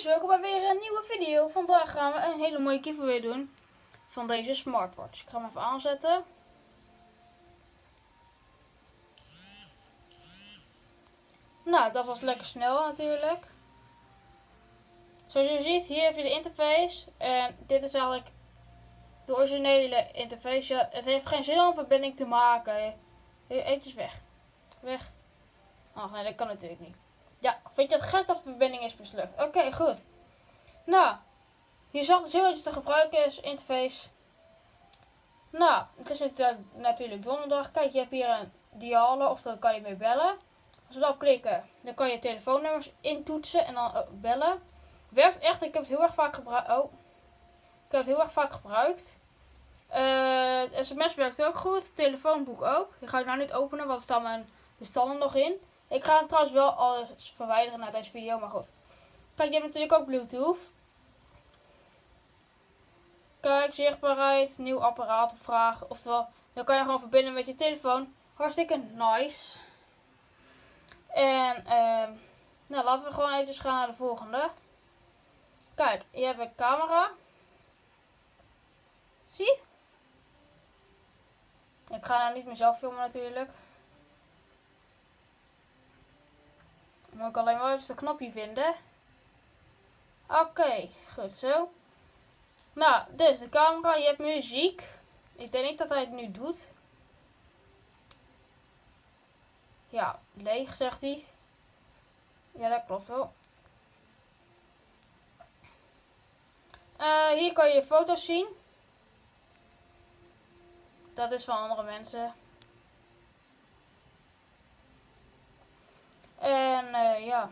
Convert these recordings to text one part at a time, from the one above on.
welkom bij weer een nieuwe video. Vandaag gaan we een hele mooie giveaway doen van deze smartwatch. Ik ga hem even aanzetten. Nou, dat was lekker snel natuurlijk. Zoals je ziet, hier heb je de interface. En dit is eigenlijk de originele interface. Het heeft geen zin om een verbinding te maken. Even weg. Weg. Oh nee, dat kan natuurlijk niet. Ja, vind je het gek dat de verbinding is mislukt? Oké, goed. Nou, je zag dus heel iets te gebruiken is interface. Nou, het is uh, natuurlijk donderdag. Kijk, je hebt hier een dialen, of dan kan je mee bellen. Als we daarop klikken, dan kan je telefoonnummers intoetsen en dan bellen. Werkt echt, ik heb het heel erg vaak gebruikt. Oh, ik heb het heel erg vaak gebruikt. Uh, sms werkt ook goed, telefoonboek ook. Die ga ik nou niet openen, want er staan mijn bestanden nog in. Ik ga trouwens wel alles verwijderen naar deze video, maar goed. Kijk, je hebt natuurlijk ook Bluetooth. Kijk, zichtbaarheid, nieuw apparaat opvragen. Oftewel, dan kan je gewoon verbinden met je telefoon. Hartstikke nice. En, uh, nou laten we gewoon even gaan naar de volgende. Kijk, je hebt een camera. Zie? Ik ga nou niet mezelf filmen natuurlijk. Moet ik alleen maar even de knopje vinden. Oké, goed zo. Nou, dus de camera, je hebt muziek. Ik denk niet dat hij het nu doet. Ja, leeg zegt hij. Ja, dat klopt wel. Uh, hier kan je foto's zien. Dat is van andere mensen. En uh, ja.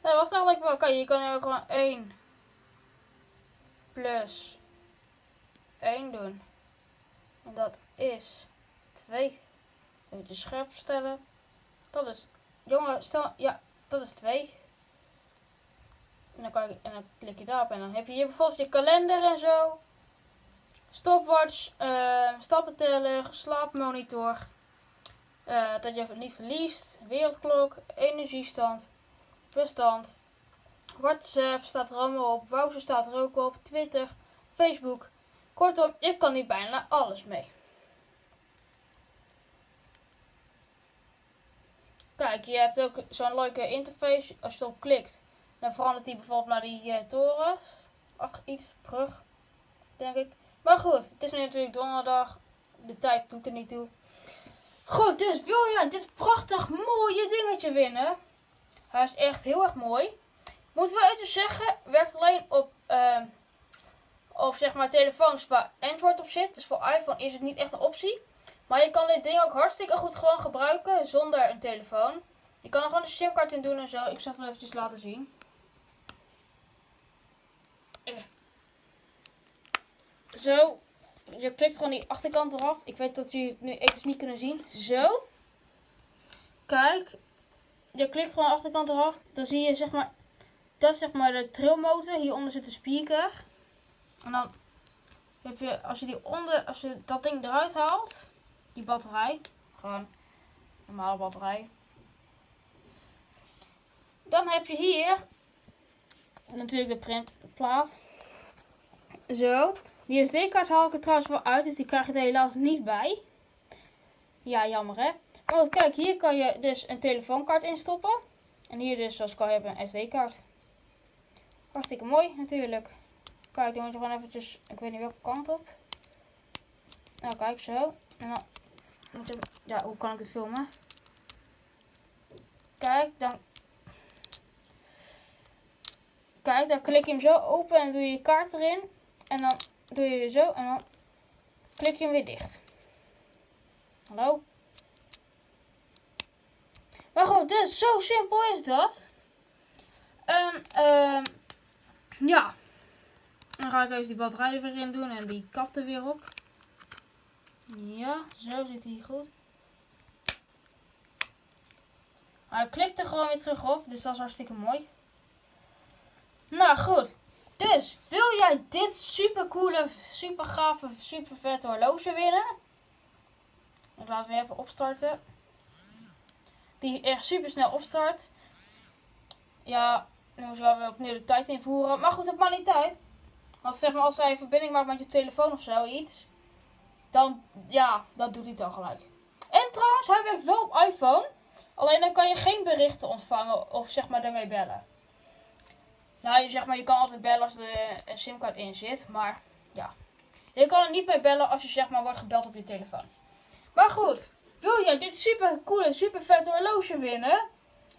Dat was eigenlijk wel. Oké, je kan ook gewoon 1 plus 1 doen. En dat is 2. Even scherp stellen. Dat is. Jongen, stel. Ja, dat is 2. En dan, kan je, en dan klik je daarop en dan heb je hier bijvoorbeeld je kalender en zo. Stopwatch, uh, stappenteller, slaapmonitor. Uh, dat je niet verliest. Wereldklok, energiestand, bestand. WhatsApp staat er allemaal op. Wouter staat er ook op. Twitter, Facebook. Kortom, je kan hier bijna alles mee. Kijk, je hebt ook zo'n leuke interface. Als je erop klikt, dan verandert hij bijvoorbeeld naar die uh, toren. Ach, iets terug, denk ik. Maar goed, het is nu natuurlijk donderdag. De tijd doet er niet toe. Goed, dus wil jij dit prachtig mooie dingetje winnen? Hij is echt heel erg mooi. Moeten we even zeggen, werkt alleen op, uh, zeg maar telefoons waar Android op zit. Dus voor iPhone is het niet echt een optie. Maar je kan dit ding ook hartstikke goed gewoon gebruiken zonder een telefoon. Je kan er gewoon een simkaart in doen en zo. Ik zal het wel eventjes laten zien. Eh. Zo, je klikt gewoon die achterkant eraf. Ik weet dat jullie het nu even niet kunnen zien. Zo. Kijk. Je klikt gewoon de achterkant eraf. Dan zie je zeg maar. Dat is zeg maar de trillmotor. Hieronder zit de speaker. En dan heb je, als je die onder, als je dat ding eruit haalt. Die batterij. Gewoon normale batterij. Dan heb je hier natuurlijk de printplaat. Zo. Die SD-kaart haal ik er trouwens wel uit, dus die krijg je er helaas niet bij. Ja, jammer hè. Want kijk, hier kan je dus een telefoonkaart instoppen. En hier dus, zoals kan je hebben, een SD-kaart. Hartstikke mooi natuurlijk. Kijk, dan moet je gewoon eventjes, ik weet niet welke kant op. Nou, kijk zo. En dan moet je, ja, hoe kan ik het filmen? Kijk, dan... Kijk, dan klik je hem zo open en doe je je kaart erin. En dan doe je zo en dan klik je hem weer dicht. Hallo? Maar goed, dus zo simpel is dat. En um, ja. Dan ga ik even die batterij er weer in doen en die kap er weer op. Ja, zo zit hij goed. Hij klikt er gewoon weer terug op, dus dat is hartstikke mooi. Nou goed, dus, wil jij dit super coole, super gave, super vette horloge winnen? Ik laat weer even opstarten. Die echt super snel opstart. ja, nu moeten we opnieuw de tijd invoeren. Maar goed, dat maakt niet uit. Want zeg maar, als hij verbinding maakt met je telefoon of zoiets, dan, ja, dat doet hij dan gelijk. En trouwens, hij werkt wel op iPhone. Alleen dan kan je geen berichten ontvangen of zeg maar daarmee bellen. Nou, je, zeg maar, je kan altijd bellen als er een simkaart in zit, maar ja. Je kan er niet mee bellen als je zeg maar wordt gebeld op je telefoon. Maar goed, wil jij dit super coole, super vette horloge winnen?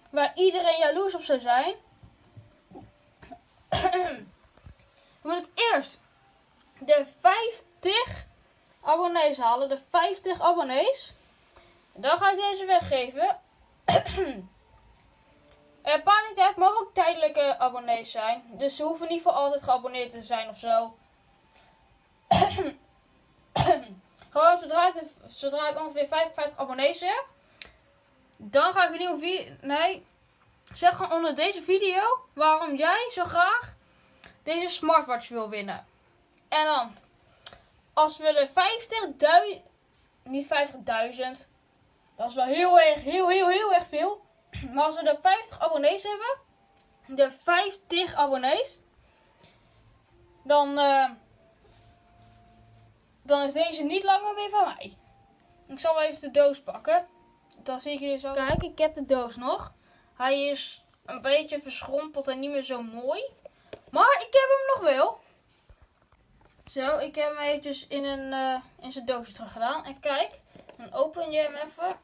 Waar iedereen jaloers op zou zijn? Dan moet ik eerst de 50 abonnees halen. De 50 abonnees. Dan ga ik deze weggeven. Paar niet echt, mogen ook tijdelijke abonnees zijn. Dus ze hoeven niet voor altijd geabonneerd te zijn of zo. Gewoon zodra ik, zodra ik ongeveer 55 abonnees heb. Dan ga ik een nieuwe video. Nee. Zeg gewoon onder deze video waarom jij zo graag deze smartwatch wil winnen. En dan. Als we de 50.000. Niet 50.000. Dat is wel heel erg, heel, heel, heel erg veel. Maar als we de 50 abonnees hebben. De 50 abonnees. Dan. Uh, dan is deze niet langer meer van mij. Ik zal wel even de doos pakken. Dan zie ik jullie zo. Kijk, ik heb de doos nog. Hij is een beetje verschrompeld en niet meer zo mooi. Maar ik heb hem nog wel. Zo, ik heb hem eventjes in, een, uh, in zijn doosje terug gedaan. En kijk, dan open je hem even.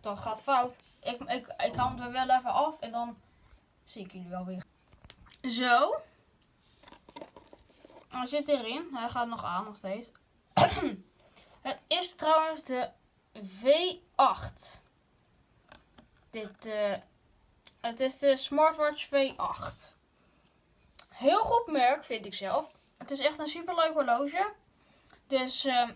Dat gaat fout. Ik, ik, ik haal hem er wel even af en dan zie ik jullie wel weer. Zo. Hij zit erin. Hij gaat nog aan, nog steeds. Het is trouwens de V8. Dit, uh, het is de Smartwatch V8. Heel goed merk, vind ik zelf. Het is echt een super leuk horloge. Dus, uh,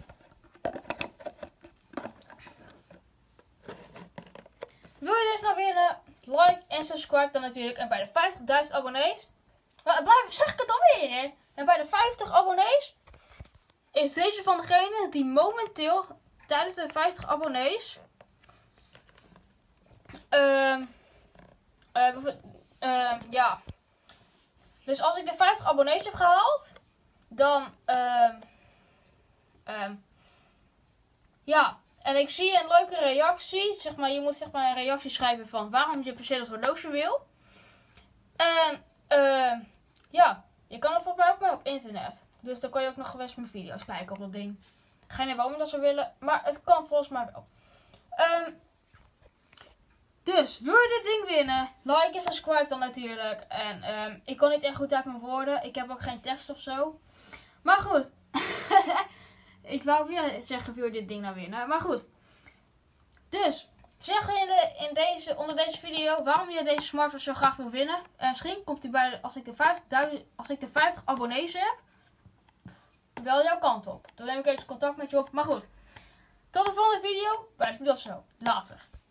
wil je deze nou winnen? Like en subscribe dan natuurlijk. En bij de 50.000 abonnees. Blijf, zeg ik het alweer, hè? En bij de 50 abonnees is deze van degene die momenteel tijdens de 50 abonnees. Uh, ja. Dus als ik de 50 abonnees heb gehaald, dan. Uh, ja. En ik zie een leuke reactie. Zeg maar, je moet zeg maar een reactie schrijven van waarom je per se dat horloge wil. En uh, ja, je kan het volgens mij op internet. Dus dan kan je ook nog geweest mijn video's kijken op dat ding. Geen idee waarom dat ze willen, maar het kan volgens mij wel. Um, dus, wil je dit ding winnen? Like en subscribe dan natuurlijk. En um, ik kon niet echt goed uit mijn woorden. Ik heb ook geen tekst of zo. Maar goed. ik wou weer zeggen, wil dit ding nou winnen? Maar goed. Dus, zeg in, in deze, onder deze video waarom je deze smartphone zo graag wil winnen. En misschien komt hij bij, als ik, de 50, als ik de 50 abonnees heb, wel jouw kant op. Dan neem ik even contact met je op. Maar goed. Tot de volgende video. Bij zo. Later.